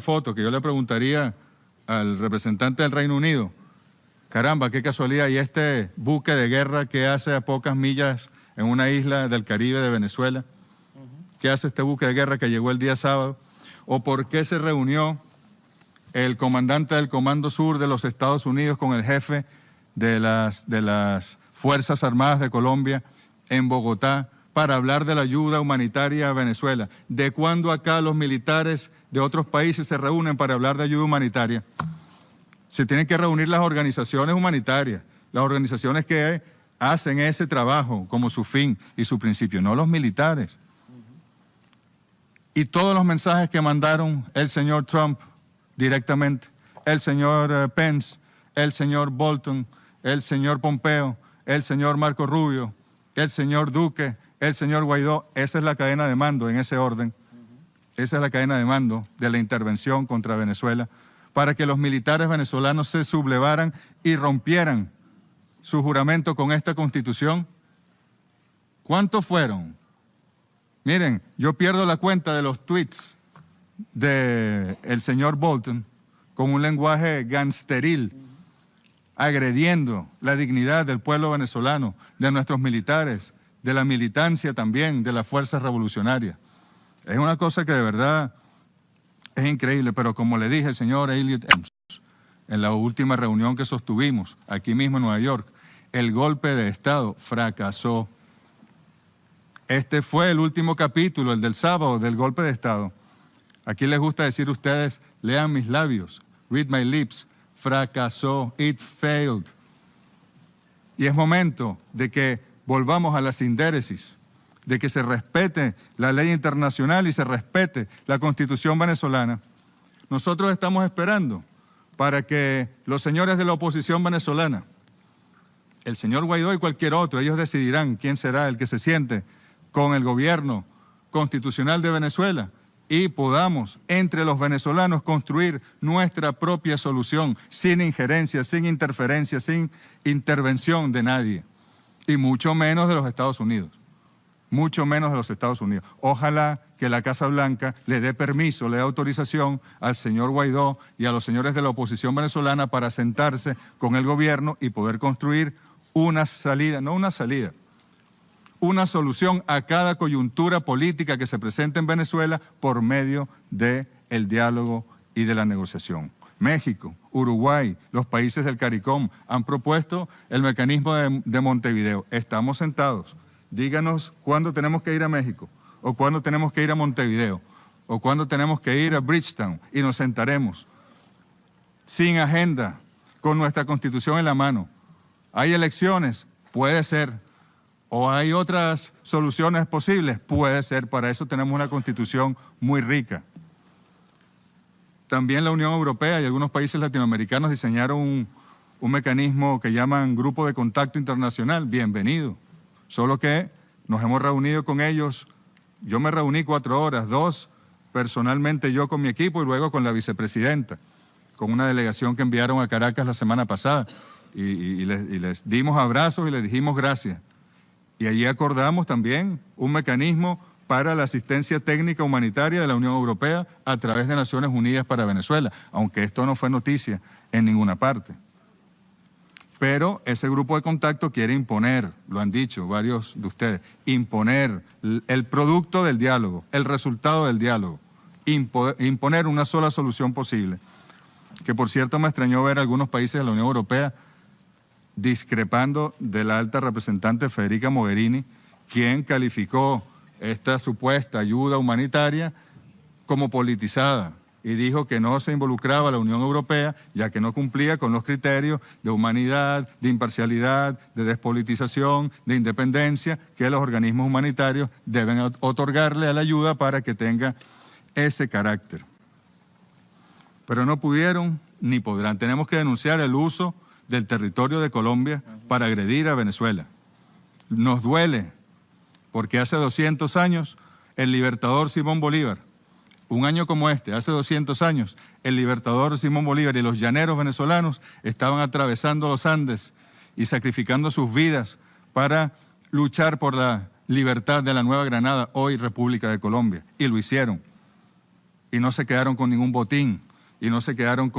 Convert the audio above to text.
foto que yo le preguntaría al representante del Reino Unido, caramba, qué casualidad, y este buque de guerra que hace a pocas millas en una isla del Caribe de Venezuela, ¿qué hace este buque de guerra que llegó el día sábado? ¿O por qué se reunió el comandante del Comando Sur de los Estados Unidos con el jefe de las, de las Fuerzas Armadas de Colombia en Bogotá para hablar de la ayuda humanitaria a Venezuela? ¿De cuándo acá los militares de otros países se reúnen para hablar de ayuda humanitaria. Se tienen que reunir las organizaciones humanitarias, las organizaciones que hacen ese trabajo como su fin y su principio, no los militares. Y todos los mensajes que mandaron el señor Trump directamente, el señor eh, Pence, el señor Bolton, el señor Pompeo, el señor Marco Rubio, el señor Duque, el señor Guaidó, esa es la cadena de mando en ese orden. Esa es la cadena de mando de la intervención contra Venezuela, para que los militares venezolanos se sublevaran y rompieran su juramento con esta constitución. ¿Cuántos fueron? Miren, yo pierdo la cuenta de los tweets del el señor Bolton con un lenguaje gangsteril, agrediendo la dignidad del pueblo venezolano, de nuestros militares, de la militancia también, de las fuerzas revolucionarias. Es una cosa que de verdad es increíble, pero como le dije, señor Elliot en la última reunión que sostuvimos aquí mismo en Nueva York, el golpe de Estado fracasó. Este fue el último capítulo, el del sábado, del golpe de Estado. Aquí les gusta decir ustedes, lean mis labios, read my lips, fracasó, it failed. Y es momento de que volvamos a la sindéresis de que se respete la ley internacional y se respete la constitución venezolana. Nosotros estamos esperando para que los señores de la oposición venezolana, el señor Guaidó y cualquier otro, ellos decidirán quién será el que se siente con el gobierno constitucional de Venezuela y podamos entre los venezolanos construir nuestra propia solución sin injerencia, sin interferencia, sin intervención de nadie y mucho menos de los Estados Unidos mucho menos de los Estados Unidos. Ojalá que la Casa Blanca le dé permiso, le dé autorización al señor Guaidó y a los señores de la oposición venezolana para sentarse con el gobierno y poder construir una salida, no una salida, una solución a cada coyuntura política que se presente en Venezuela por medio del el diálogo y de la negociación. México, Uruguay, los países del CARICOM han propuesto el mecanismo de, de Montevideo. Estamos sentados díganos cuándo tenemos que ir a México, o cuándo tenemos que ir a Montevideo, o cuándo tenemos que ir a Bridgetown, y nos sentaremos sin agenda, con nuestra Constitución en la mano. ¿Hay elecciones? Puede ser. ¿O hay otras soluciones posibles? Puede ser. Para eso tenemos una Constitución muy rica. También la Unión Europea y algunos países latinoamericanos diseñaron un, mecanismo que llaman Grupo de Contacto Internacional. Bienvenido. Solo que nos hemos reunido con ellos, yo me reuní cuatro horas, dos personalmente yo con mi equipo y luego con la vicepresidenta, con una delegación que enviaron a Caracas la semana pasada. Y, les, dimos abrazos y les dijimos gracias. Y allí acordamos también un mecanismo para la asistencia técnica humanitaria de la Unión Europea a través de Naciones Unidas para Venezuela, aunque esto no fue noticia en ninguna parte. Pero ese grupo de contacto quiere imponer, lo han dicho varios de ustedes, imponer el producto del diálogo, el resultado del diálogo, imponer una sola solución posible. Que por cierto me extrañó ver algunos países de la Unión Europea discrepando de la alta representante Federica Mogherini, quien calificó esta supuesta ayuda humanitaria como politizada, y dijo que no se involucraba la Unión Europea, ya que no cumplía con los criterios de humanidad, de imparcialidad, de despolitización, de independencia que los organismos humanitarios deben otorgarle a la ayuda para que tenga ese carácter. Pero no pudieron ni podrán. Tenemos que denunciar el uso del territorio de Colombia para agredir a Venezuela. Nos duele, porque hace 200 años el libertador Simón Bolívar un año como este, hace 200 años, el libertador Simón Bolívar y los llaneros venezolanos estaban atravesando los Andes y sacrificando sus vidas para luchar por la libertad de la Nueva Granada, hoy República de Colombia, y lo hicieron. y no se quedaron con ningún botín y no se quedaron con